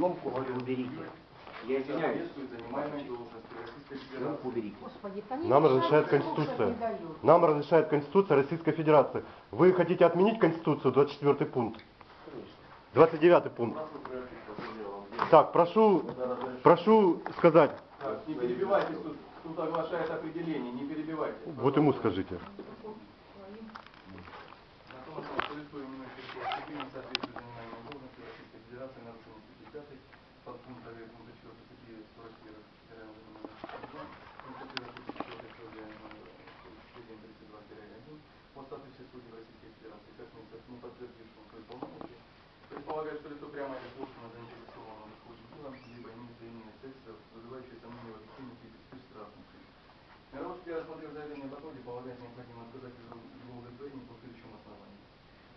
Съемку говорю, уберите. Я извиняюсь. Съемку уберите. Нам разрешает Конституция. Нам разрешает Конституция Российской Федерации. Вы хотите отменить Конституцию, 24 пункт? 29 пункт. Так, прошу, прошу сказать. Так, не перебивайте, суд, суд оглашает определение, не перебивайте. Вот ему скажите. На том основании, что лицо, именующее себя степенью, соответствует занимаемой должности Российской Федерации, нарушение статьи 5, подпункта 1 пункта 4 статьи 41 федерального закона, констатирует статьи 4 условия номер 732-1 о статусе судей Российской Федерации, как не не подтвердившим свои полномочия, предполагает, что лицо прямо или косвенно заинтересовано в исходе дела, либо имеет взаимные средства, вызывающие сомнения в объективности и беспристрастности. Мировский, рассмотрев заявление об отводе, полагает необходимо отказать его по. В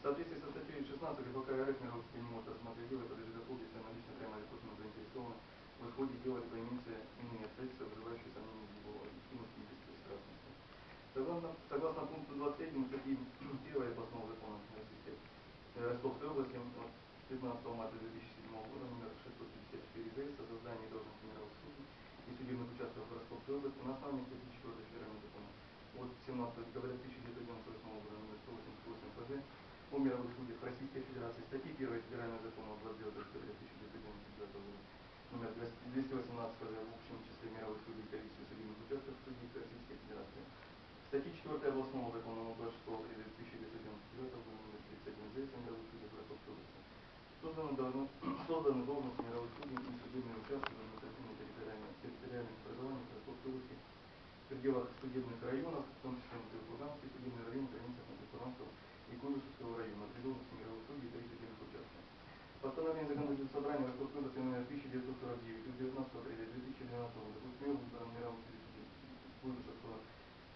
соответствии со статьей 16 ГПК РФ Мировский не может рассмотреть дело, подлежит отводе, если она лично прямо или косвенно заинтересована в исходе дела, либо имеется иные средства, вызывающие сомнения в его объективности и беспристрастности. Согласно, согласно пункту 23 статьи 1 областного закона Российской э, Ростовской области от 15 марта 2007 года номер 654 ГС о создании должности мировых судей и судебных участков Ростовской области на основании статьи 4 федерального закона от 17 декабря 1998 года номер 188 ФЗ о мировых судьях Российской Федерации, статьи 1 федерального закона 29 декабря 1999 года номер 218 ФЗ в общем числе мировых судей и количестве судебных участков судей Российской Федерации. Статьи 4 областного закона номер 26 апреля 1999 года номер 31 ЗС мировых в Ростовской области. Созданы, созданы должности мировых судей и судебные участки в административных территориальных, образованиях Ростовской области в пределах судебных районов, в том числе на Курганский судебный район, границах на Курганского Куйбышевского района, при должности мировых судей и три судебных участка. Постановление законодательного собрания области номер 1949 от 19 апреля 2012 года выбран мировым судьей Куйбышевского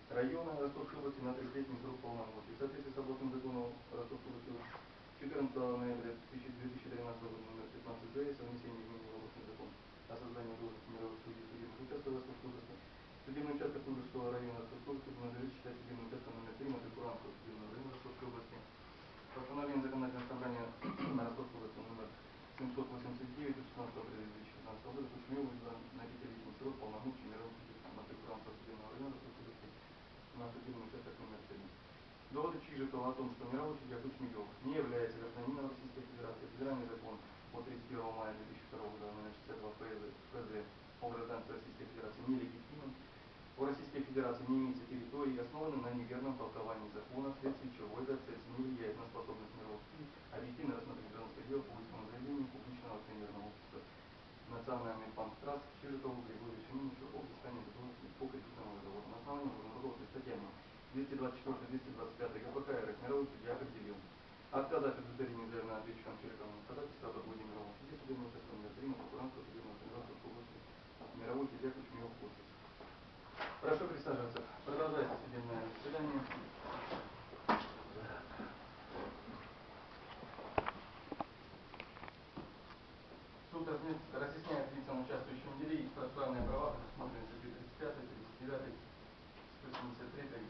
района Ростовской области на 30-летний срок полномочий. В соответствии с областным законом Ростовской области 14 ноября 2013 года номер 15 ДС о внесении изменений в областный закон о создании должности мировых судей судебных участков Ростовской области. Судебный участок Куйбышевского района области надлежит считать судебным участком номер 3 Матыкуранского судебного района Ростовской области. Постановление законодательного собрания на Ростовской области номер 789 от 16 апреля 2015 года выбран на пятилетний срок полномочий мировых судей Матыкуранского судебного района Ростовской области на судебный участок номер 3. Доводы Чижикова о том, что мировой судья Кучмиев не является гражданином Российской Федерации, федеральный закон от 31 мая 2002 года номер 62 ФЗ, ФЗ о гражданстве Российской Федерации нелегитимен, у Российской Федерации не имеется территории, основанной на неверном толковании закона, вследствие чего эта цель не влияет на способность мировых судей объективно рассмотреть гражданское дело по исковому заявлению публичного акционерного общества Национальный банк Траст Чижикову Григорию Семеновичу об взыскании задолженности по кредитному договору. На основании уголовной статьями 224-225 ГПК РФ мировой судья определил отказать в удовлетворении заявленного ответчиком Чижиковым ходатайства об отводе мирового судьи судебного участка номер 3 на Куранского судебного организации области мировой судья Кучмиев подпись. Прошу присаживаться. Продолжается судебное заседание. Суд разъясняет лицам, участвующим в деле, их процессуальные права, предусмотренные статьей 35, 39, 173 э,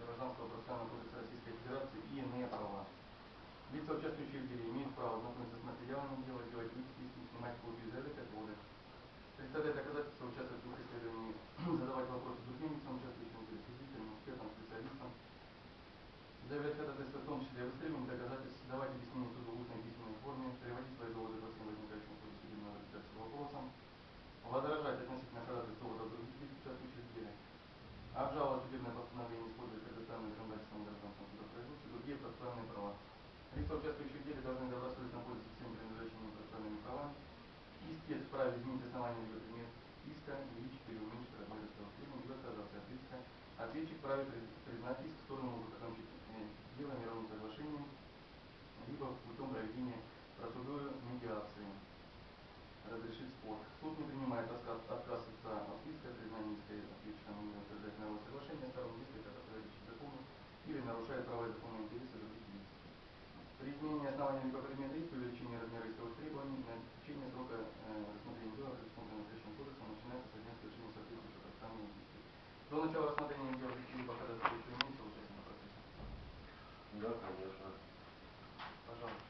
Гражданского процессуального кодекса Российской Федерации и иные права. Лица, участвующие в деле, имеют право знакомиться с материалами дела, делать выписки, снимать копии заявок отводы, представлять доказательства, участвовать в их исследовании, задавать вопросы другим лицам, участвующим в деле, свидетелям, экспертам, специалистам, заявлять ходатайство, исследовании доказательств, давать объяснения суду в устной письменной форме, переводить свои доводы по всем возникающим ходе судебного разбирательства вопросам, возражать относительно ходатайств доводов других лиц, участвующих в деле, обжаловать судебное постановление, используя предоставленные законодательством гражданского судопроизводства, другие процессуальные права. Лица, участвующие в деле, должны добросовестно пользоваться всеми принадлежащими им процессуальными правами. Истец вправе изменить основание либо предмет иска, увеличить или уменьшить размер этого требования, либо отказаться от иска. Ответчик вправе при- признать иск, стороны могут закончить э, дело мировым соглашением, либо путем проведения процедуры медиации разрешить спор. Суд не принимает отказ, отказ лица от иска, признание иска ответчиком не утверждает мировое соглашение, сторон иска, как противоречит закону, или нарушает права и законные интересы других лиц. При либо предмета иска, увеличении размера исковых требований, на течение срока э, рассмотрения дела, предусмотренного настоящим кодексом, начинается со дня совершения соответствующего процессуального действия. До начала рассмотрения дела либо ходатайства еще имеется участие в процессе. Да, конечно. Пожалуйста.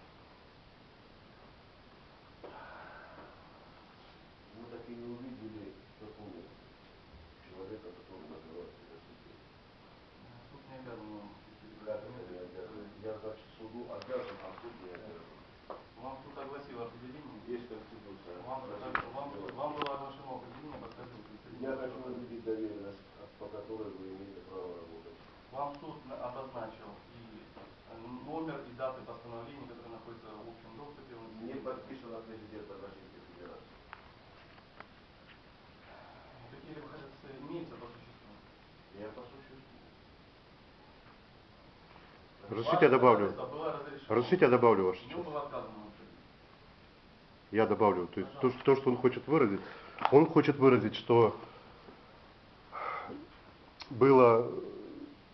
Вам, вам, вам было оглашено определение подскажите Я хочу увидеть доверенность, по которой вы имеете право работать. Вам суд на- обозначил и э, номер и даты постановления, которые находятся в общем доступе. Он Не подписано президентом Российской Федерации. Какие-либо ходатайства имеются по существу? Я по существу. Разрешите я добавлю? Разрешите я добавлю ваше. Я добавлю. То есть то, то, что он хочет выразить, он хочет выразить, что было,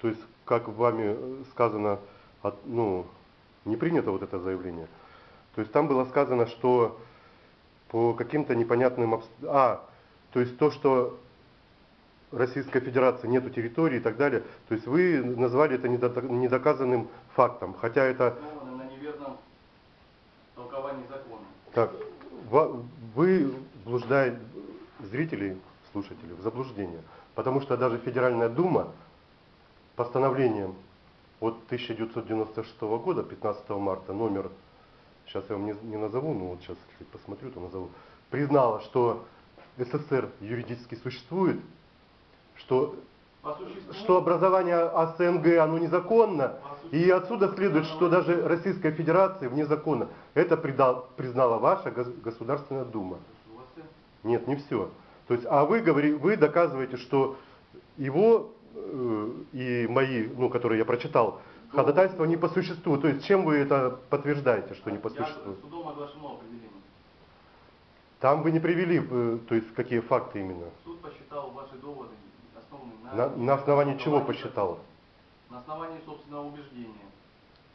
то есть, как вами сказано, ну, не принято вот это заявление. То есть там было сказано, что по каким-то непонятным обс- А, то есть то, что Российской Федерации нету территории и так далее, то есть вы назвали это недоказанным фактом, хотя это на неверном толковании закона. Так, вы блуждаете зрителей, слушателей в заблуждение. Потому что даже Федеральная Дума постановлением от 1996 года, 15 марта, номер, сейчас я вам не, не назову, но вот сейчас, если посмотрю, то назову, признала, что СССР юридически существует, что, что образование АСНГ, оно незаконно, и отсюда следует, что даже Российская Федерация вне закона. Это придал- признала ваша гос- Государственная Дума. Нет, не все. То есть, а вы говори, вы доказываете, что его э, и мои, ну, которые я прочитал, ходатайства не по существу. То есть, чем вы это подтверждаете, что не по существу? судом оглашено определение. Там вы не привели, э, то есть, какие факты именно. Суд посчитал ваши доводы на... На, основании чего основании посчитал? закона. На основании собственного убеждения.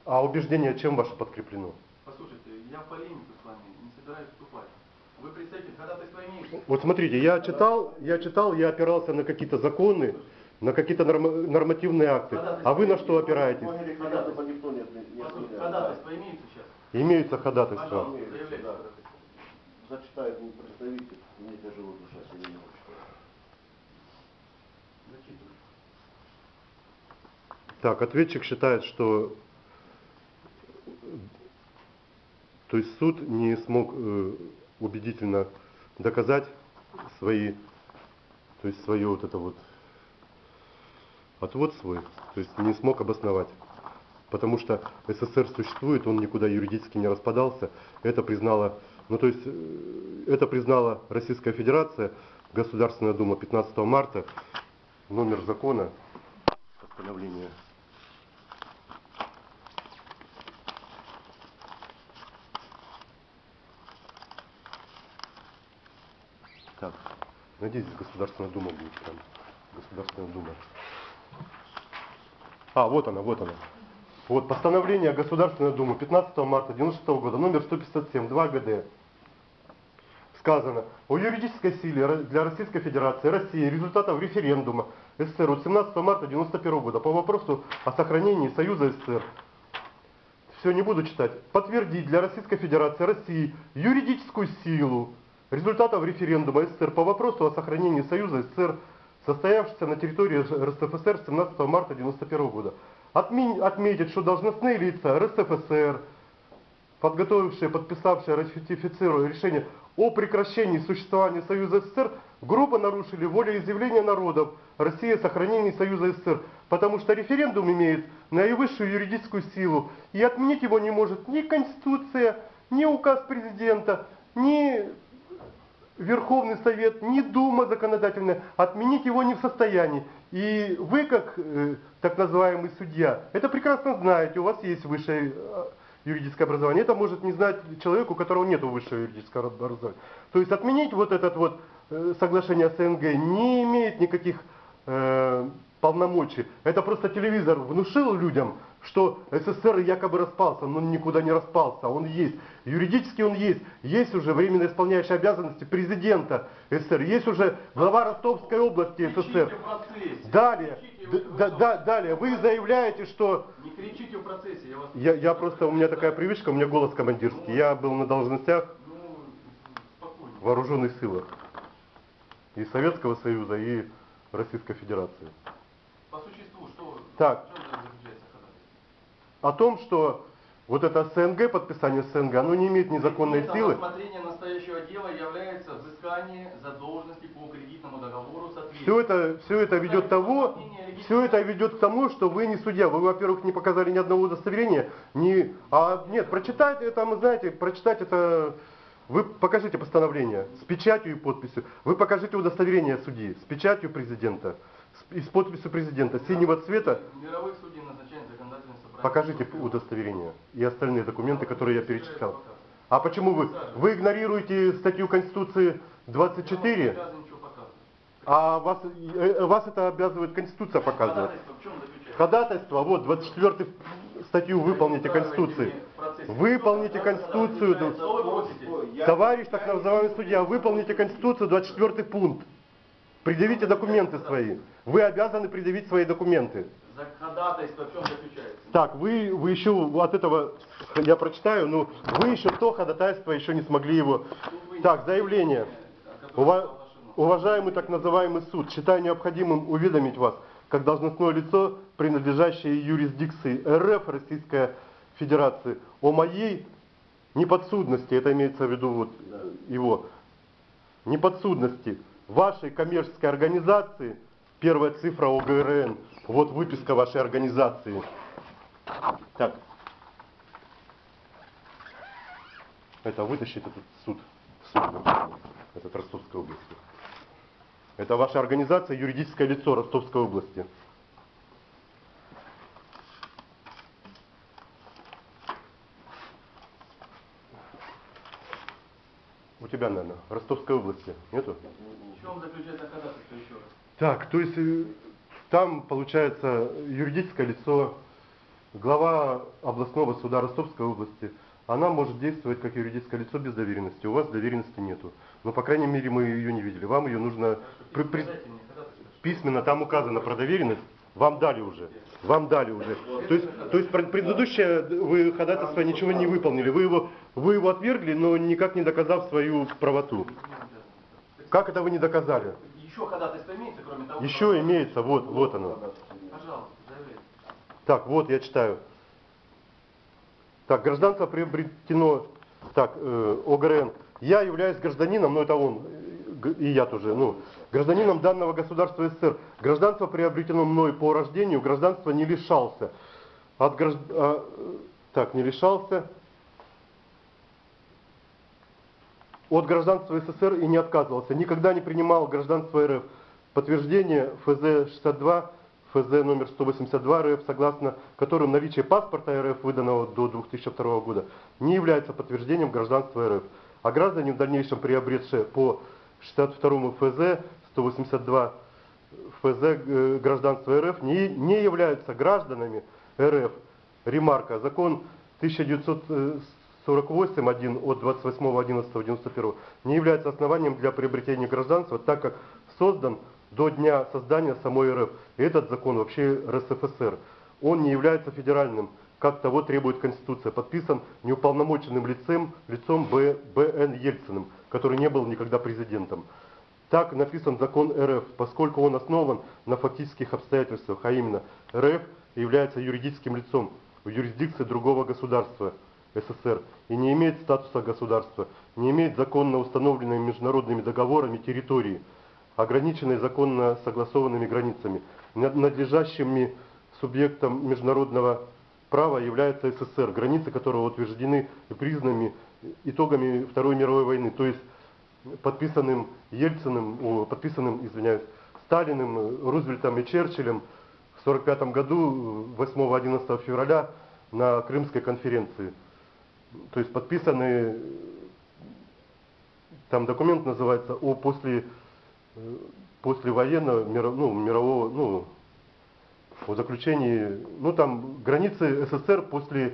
А убеждение чем ваше подкреплено? Послушайте, я в полемику с вами не собираюсь вступать. Вы представитель ходатайства имеете? Вот смотрите, я читал, я читал, я опирался на какие-то законы, на какие-то норма- нормативные акты. А вы на что опираетесь? Ходатайства имеются сейчас? Имеются ходатайства. Пожалуйста. Заявляйте. Зачитает представитель, мне тяжело душа сегодня не может читать. Зачитываю. Так, ответчик считает, что то есть суд не смог э, убедительно доказать свои, то есть свое вот это вот отвод свой, то есть не смог обосновать. Потому что СССР существует, он никуда юридически не распадался. Это признала, ну то есть э, это признала Российская Федерация, Государственная Дума 15 марта, номер закона, постановление Так, надеюсь, Государственная Дума будет там. Государственная Дума. А, вот она, вот она. Вот постановление Государственной Думы 15 марта 96 года, номер 157, 2 ГД. Сказано, о юридической силе для Российской Федерации России результатов референдума СССР от 17 марта 91 года по вопросу о сохранении Союза СССР все, не буду читать. Подтвердить для Российской Федерации России юридическую силу результатов референдума СССР по вопросу о сохранении Союза СССР, состоявшегося на территории РСФСР 17 марта 1991 года. Отметить, что должностные лица РСФСР, подготовившие, подписавшие, ратифицируя решение о прекращении существования Союза СССР, грубо нарушили волеизъявление народов России о сохранении Союза СССР, потому что референдум имеет наивысшую юридическую силу, и отменить его не может ни Конституция, ни указ президента, ни Верховный Совет, ни Дума законодательная, отменить его не в состоянии. И вы, как э, так называемый судья, это прекрасно знаете, у вас есть высшее э, юридическое образование. Это может не знать человеку, у которого нет высшего юридического образования. То есть отменить вот это вот э, соглашение СНГ не имеет никаких э, полномочий. Это просто телевизор внушил людям, что СССР якобы распался, но он никуда не распался, он есть. Юридически он есть. Есть уже временно исполняющий обязанности президента СССР, есть уже глава Ростовской области СССР. Далее, да- да- далее, вы заявляете, что Не кричите в процессе, я вас... я, я просто, у меня такая привычка, у меня голос командирский. Я был на должностях Ну, вооруженных силах и Советского Союза, и Российской Федерации. По существу, что... Так. В чем заключается ходатайство? О том, что вот это СНГ, подписание СНГ, оно не имеет незаконной Предметом силы. рассмотрения настоящего дела является взыскание задолженности по кредитному договору Все это, все это ведет того, все это ведет к тому, что вы не судья. Вы, во-первых, не показали ни одного удостоверения, ни, а нет, прочитать это, мы знаете, прочитать это, вы покажите постановление с печатью и подписью. Вы покажите удостоверение судьи с печатью президента и с подписью президента синего цвета. Мировых судей собрание. Покажите удостоверение и остальные документы, которые я перечислял. А почему вы? Вы игнорируете статью Конституции 24, Я не обязан ничего показывать. а вас, э, вас это обязывает Конституция показывать. Ходатайство в чем заключается? Ходатайство, вот 24 статью выполните Конституции. Выполните Конституцию. Товарищ так называемый судья, выполните Конституцию, 24 пункт. Предъявите документы свои. Вы обязаны предъявить свои документы. За ходатайство в чем заключается? Так, вы, вы еще от этого, я прочитаю, но вы еще то ходатайство еще не смогли его. Так, заявление. Ува- Уважаемый так называемый суд, считаю необходимым уведомить вас, как должностное лицо, принадлежащее юрисдикции РФ Российская Федерации, о моей неподсудности, это имеется в виду вот его, неподсудности вашей коммерческой организации, первая цифра ОГРН, вот выписка вашей организации. Так. Это вытащить этот суд, суд этот Ростовской области. Это ваша организация, юридическое лицо Ростовской области. У тебя, наверное, Ростовской области нету? В чем заключается ходатайство еще раз? Так, то есть э, там получается юридическое лицо, глава областного суда Ростовской области, она может действовать как юридическое лицо без доверенности. У вас доверенности нету. Но, по крайней мере, мы ее не видели. Вам ее нужно при- при- письменно, там указано про доверенность, вам дали уже. Вам дали уже. То есть, то есть пред- предыдущее вы ходатайство ничего не выполнили. Вы его, вы его отвергли, но никак не доказав свою правоту. Как это вы не доказали? Еще ходатайство имеется, кроме того? Еще имеется, вот, вот оно. Так, вот я читаю. Так, гражданство приобретено, так, э, ОГРН. Я являюсь гражданином, ну это он, э, и я тоже, ну, гражданином данного государства СССР. Гражданство приобретено мной по рождению, гражданство не лишался. От гражд... а, э, так, не лишался. От гражданства СССР и не отказывался. Никогда не принимал гражданство РФ. Подтверждение ФЗ-62 ФЗ номер 182 РФ, согласно которым наличие паспорта РФ, выданного до 2002 года, не является подтверждением гражданства РФ. А граждане, в дальнейшем приобретшие по 62 ФЗ 182 ФЗ гражданства РФ, не, не являются гражданами РФ. Ремарка. Закон 1948 от 28.11.91 не является основанием для приобретения гражданства, так как создан до дня создания самой РФ. Этот закон вообще РСФСР. Он не является федеральным, как того требует Конституция. Подписан неуполномоченным лицем, лицом Б, Б.Н. Ельциным, который не был никогда президентом. Так написан закон РФ, поскольку он основан на фактических обстоятельствах, а именно РФ является юридическим лицом в юрисдикции другого государства СССР и не имеет статуса государства, не имеет законно установленными международными договорами территории, ограниченной законно согласованными границами, над- надлежащими субъектом международного права является СССР, границы которого утверждены и признаны итогами Второй мировой войны, то есть подписанным Ельциным, подписанным, извиняюсь, Сталиным, Рузвельтом и Черчиллем в 1945 году, э, 8-11 февраля на Крымской конференции. То есть подписаны, э, там документ называется о после, послевоенного ну, мирового, ну, о заключении, ну там границы СССР после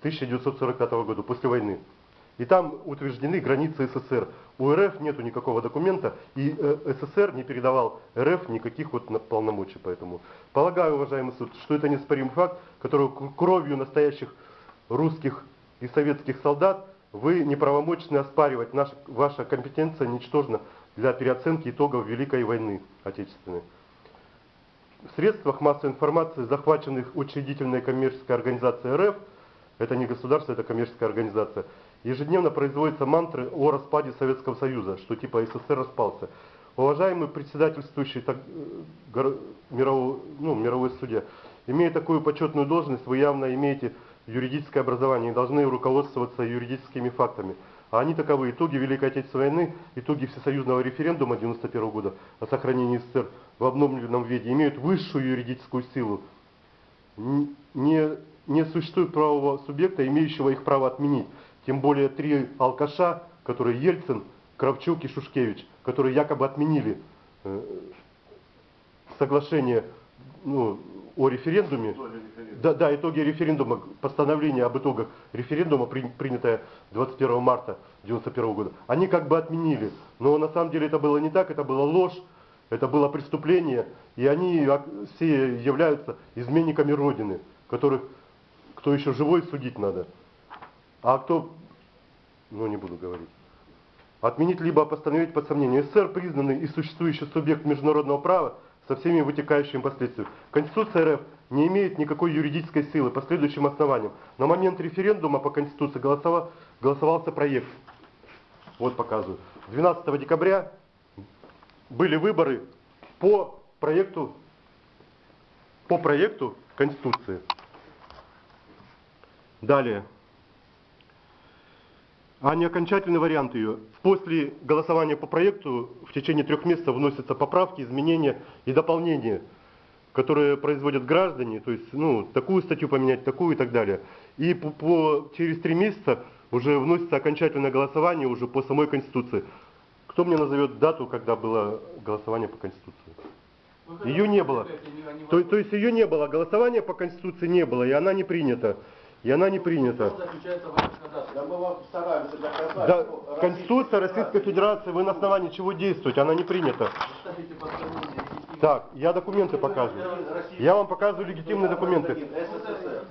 1945 года, после войны. И там утверждены границы СССР. У РФ нету никакого документа, и э, СССР не передавал РФ никаких вот полномочий. Поэтому полагаю, уважаемый суд, что это неоспоримый факт, который кровью настоящих русских и советских солдат вы неправомочны оспаривать. Наша, ваша компетенция ничтожна для переоценки итогов Великой войны Отечественной. В средствах массовой информации, захваченных учредительной коммерческой организацией РФ, Это не государство, это коммерческая организация. Ежедневно производятся мантры о распаде Советского Союза, что типа СССР распался. Уважаемый председательствующий так, э, горо- мирового, ну, мировой судья, имея такую почетную должность, вы явно имеете юридическое образование и должны руководствоваться юридическими фактами. А они таковы. Итоги Великой Отечественной войны, итоги всесоюзного референдума 1991 года о сохранении СССР в обновленном виде имеют высшую юридическую силу. Не, не существует правового субъекта, имеющего их право отменить. Тем более три алкаша, которые Ельцин, Кравчук и Шушкевич, которые якобы отменили э, соглашение ну, о референдуме. Да, да, итоги референдума, постановление об итогах референдума, при- принятое 21 марта 1991 года, они как бы отменили. Но на самом деле это было не так, это была ложь, это было преступление, и они все являются изменниками Родины, которых, кто еще живой, судить надо. А кто, ну не буду говорить. Отменить либо постановить под сомнение. СССР признанный и существующий субъект международного права со всеми вытекающими последствиями. Конституция РФ не имеет никакой юридической силы по следующим основаниям. На момент референдума по Конституции голосова- голосовался проект. Вот показываю. 12 декабря были выборы по проекту, по проекту Конституции. Далее. А не окончательный вариант ее. После голосования по проекту в течение трех месяцев вносятся поправки, изменения и дополнения, которые производят граждане, то есть ну, такую статью поменять, такую и так далее. И по, по- через три месяца уже вносится окончательное голосование уже по самой Конституции. Кто мне назовет дату, когда было голосование по Конституции? Ее не было. То, то есть ее не было, голосования по Конституции не было, и она не принята. И она не принята. Да мы вам стараемся доказать, Да, что Конституция Российской Федерации, вы на основании чего действуете? Она не принята. Так, я документы показываю. Я вам показываю легитимные документы.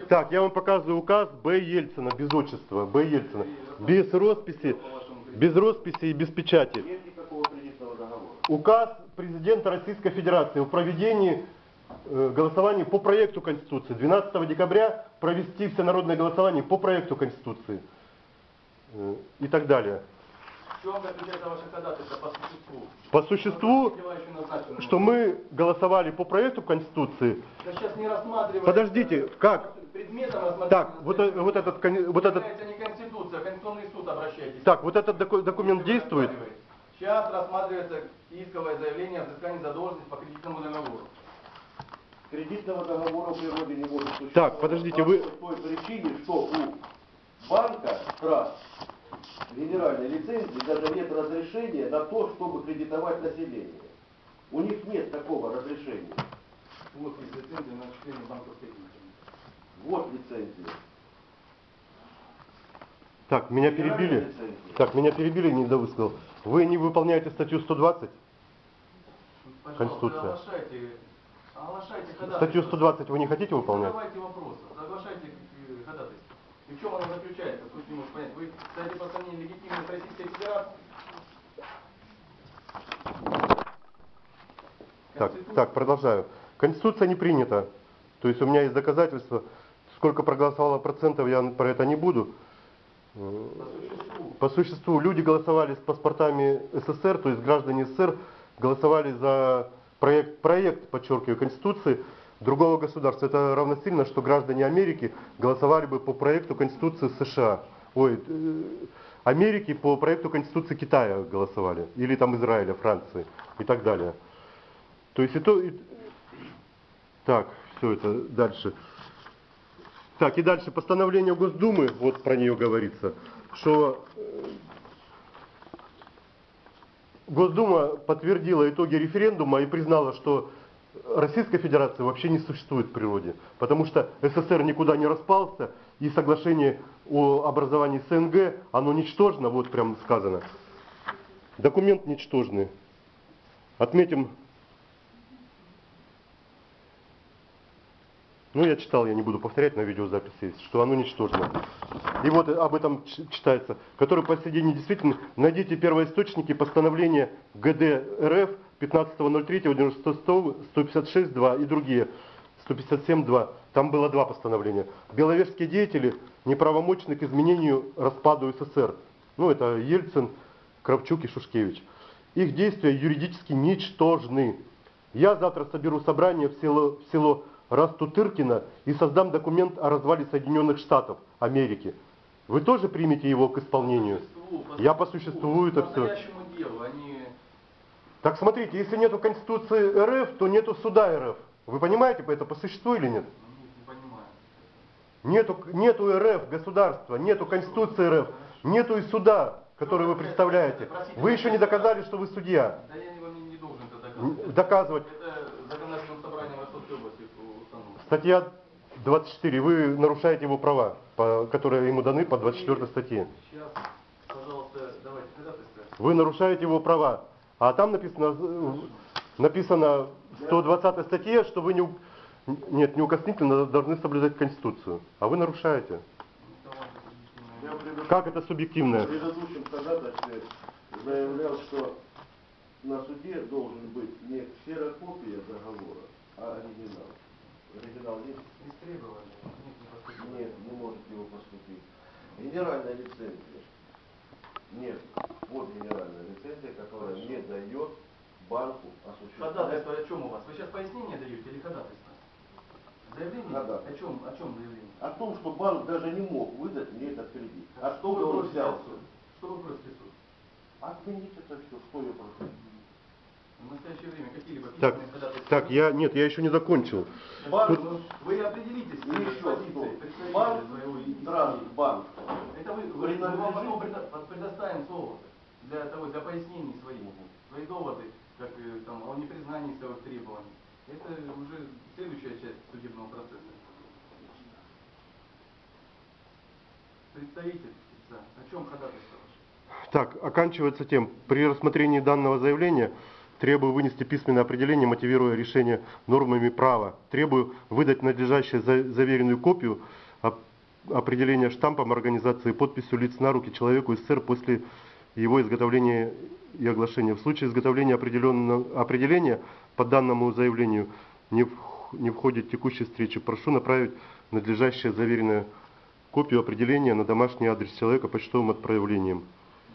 Так, я вам показываю указ Б. Ельцина, без отчества, Б. Ельцина. Без росписи, без росписи и без печати. Нет никакого кредитного договора. Указ президента Российской Федерации о проведении э, голосования по проекту Конституции. 12 декабря провести всенародное голосование по проекту Конституции. Э, И так далее. В чем заключается ваше ходатайство по существу? Что мы голосовали по проекту Конституции. Подождите, как? Так, вот, э- вот этот, вот этот, Это не Конституция, а Конституционный суд обращайтесь. так, вот этот доку- документ действует? Сейчас рассматривается исковое заявление о взыскании задолженности по кредитному договору. Кредитного договора в природе не может существовать. Так, подождите, вы- По той причине, что у банка ТРАС генеральной лицензии даже нет разрешения на то, чтобы кредитовать население. У них нет такого разрешения. Вот есть лицензия на осуществление банковской деятельности. Вот лицензия. Так, меня перебили. лицензия. Так, меня перебили, не довысказал. Вы не выполняете статью 120? Пожалуйста, Конституция. Оглашайте, оглашайте. Статью 120 вы не хотите выполнять? Задавайте вопросы, соглашайте э, ходатайство. И в чем оно заключается? Тут не может понять. Вы ставите под сомнение легитимность Российской Федерации? Так, так, продолжаю. Конституция не принята. То есть у меня есть доказательства. Сколько проголосовало процентов, я про это не буду. По существу. По существу люди голосовали с паспортами СССР, то есть граждане СССР голосовали за проект, проект подчеркиваю, Конституции другого государства. Это равносильно, что граждане Америки голосовали бы по проекту Конституции США. Ой, э, Америки по проекту Конституции Китая голосовали. Или там Израиля, Франции и так далее. То есть и то... и- Так, все это дальше. Так, и дальше постановление Госдумы, вот про нее говорится, что э, Госдума подтвердила итоги референдума и признала, что Российской Федерации вообще не существует в природе, потому что СССР никуда не распался, и соглашение о образовании СНГ, оно ничтожно, вот прям сказано. Документ ничтожный. Отметим Ну, я читал, я не буду повторять, на видеозаписи есть, что оно ничтожно. И вот об этом читается, который по сей день недействителен. Найдите первоисточники постановления ГД РФ 15.03.156.2 и другие 157.2. Там было два постановления. Беловежские деятели неправомочны к изменению распаду СССР. Ну, это Ельцин, Кравчук и Шушкевич. Их действия юридически ничтожны. Я завтра соберу собрание в село, в село Растутыркино и создам документ о развале Соединенных Штатов Америки. Вы тоже примете его к исполнению? Я по существу это По все. делу, они... Так смотрите, если нету Конституции РФ, то нету суда РФ. Вы понимаете это по существу или нет? ну. Нету, нету РФ государства, нету Конституции РФ, нету и суда, который вы представляете. Вы еще не доказали, что вы судья. Да я вам не, не должен это Н- доказывать. Доказывать. Это законодательным собранием Ростовской области установлено. Статья 24. Вы нарушаете его права, по- которые ему даны по 24 статье. Сейчас, пожалуйста, давайте ходатайство. Вы нарушаете его права. А там написано, написано в 120 статье, что вы не, нет, неукоснительно должны соблюдать Конституцию. А вы нарушаете. Как это В субъективное? предыдущем ходатайстве заявлял, что на суде должен быть не ксерокопия договора, а оригинал. Оригинал есть? Истребовали. Нет, не поступило. Нет, не может его поступить. Генеральная лицензия. Нет. Вот генеральная лицензия, которая не дает банку осуществлять. Ходатайство о чем у вас? Вы сейчас пояснение даете или ходатайство? Заявление? Ходатайство. О чем, о чем заявление? О том, что банк даже не мог выдать мне этот кредит. А что вы Откуда он просите суда? Что вы просите от суда? Отменить это все, что я прошу. Так, так, я, нет, я еще не закончил. Банк, Тут- ну, вы определитесь И еще что? Банк, и- Трансбанк. Это вы, вы, мы вам потом предо- предоставим слово для того, для пояснений своих. Свои доводы, как э, там, о непризнании своих требований. Это уже следующая часть судебного процесса. Представитель, да, о чем ходатайство ваше? Так, оканчивается тем. При рассмотрении данного заявления требую вынести письменное определение, мотивируя решение нормами права. Требую выдать надлежащую за- заверенную копию оп- определения штампом организации подписью лиц на руки человеку СССР после его изготовления и оглашения. В случае изготовления определенного определения по данному заявлению не, вх- не входит текущей встречи, прошу направить надлежащее заверенное копию определения на домашний адрес человека почтовым отправлением.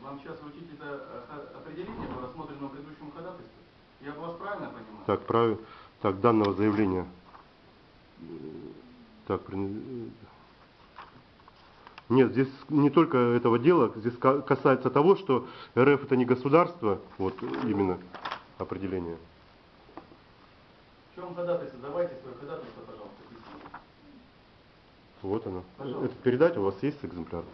Вам сейчас вручить это э, хо- определение по рассмотренному предыдущему ходатайству? Я вас правильно понимаю? Так, правильно. Так, данного заявления. Так, нет, здесь не только этого дела, здесь ка- касается того, что РФ это не государство, вот именно определение. В чем ходатайство? Давайте свое ходатайство, пожалуйста. Вот оно. Пожалуйста. Это передать у вас есть экземпляр?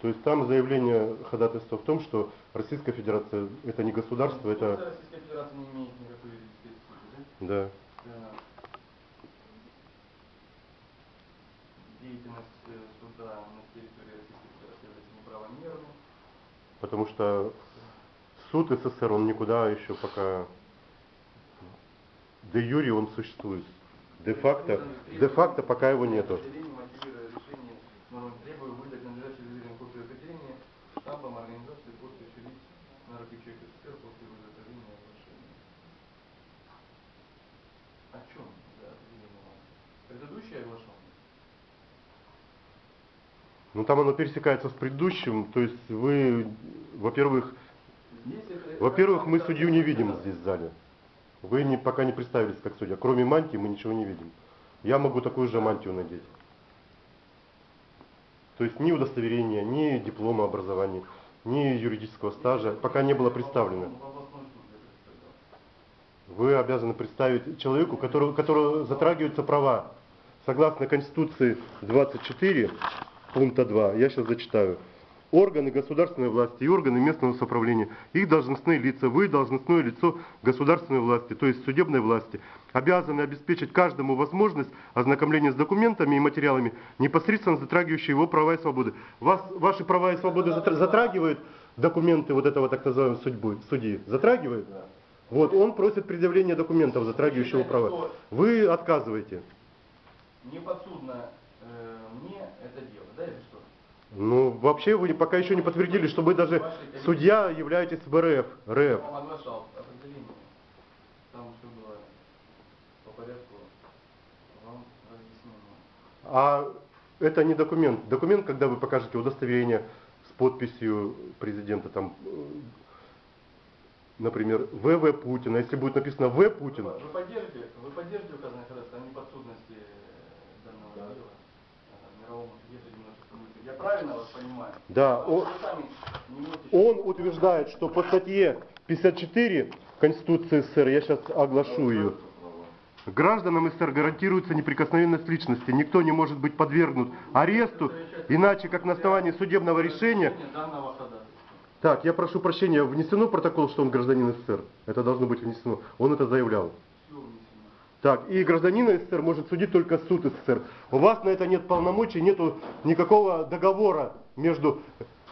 То есть там заявление ходатайства в том, что Российская Федерация это не государство, это Российская Федерация не имеет никакой юридической да. Да. Деятельность э, суда на территории Российской Федерации является неправомерной. Потому что суд СССР, он никуда еще пока... Де юри он существует. Де-факто, де-факто пока его нету. Определение, мотивируя решение, нормы требую выдать надлежащую заверенную копию определения штампом организации подписью лиц на руки человека СССР после его изготовления и оглашения. О чем за определение вам? Предыдущее оглашение? Ну там оно пересекается с предыдущим, то есть вы, во-первых, во-первых, мы судью не видим здесь в зале. Вы не, пока не представились как судья. Кроме мантии мы ничего не видим. Я могу такую же мантию надеть. То есть ни удостоверения, ни диплома образования, ни юридического стажа пока не было представлено. Вы обязаны представить человеку, которого, которого затрагиваются права. Согласно Конституции 24, пункта 2, я сейчас зачитаю. Органы государственной власти и органы местного самоуправления, их должностные лица, вы должностное лицо государственной власти, то есть судебной власти, обязаны обеспечить каждому возможность ознакомления с документами и материалами, непосредственно затрагивающие его права и свободы. Вас, ваши права и свободы затра- затрагивают документы вот этого так называемого судьбы, судьи? Затрагивают? Вот, он просит предъявления документов, затрагивающего права. Вы отказываете. Не подсудно Э, мне это дело, да, или что? Ну, вообще вы пока еще не подтвердили, что вы даже судья являетесь в РФ. РФ. Там оглашал определение. Там все было по порядку. Вам разъяснено. А это не документ. Документ, когда вы покажете удостоверение с подписью президента, там, э, например, ВВ Путина. Если будет написано В Путин. Вы, поддержите, вы поддержите указанный ходатайство, а не под я правильно вас понимаю? Да, он- он утверждает, что по статье 54 Конституции СССР, я сейчас оглашу ее, Гражданам СССР гарантируется неприкосновенность личности. Никто не может быть подвергнут аресту, иначе как на основании судебного решения. Так, я прошу прощения, внесено протокол, что он гражданин СССР? Это должно быть внесено. Он это заявлял. Так, и гражданина СССР может судить только суд СССР. У вас на это нет полномочий, нету никакого договора между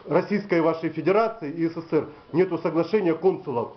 Российской вашей Федерацией и СССР. Нету соглашения консулов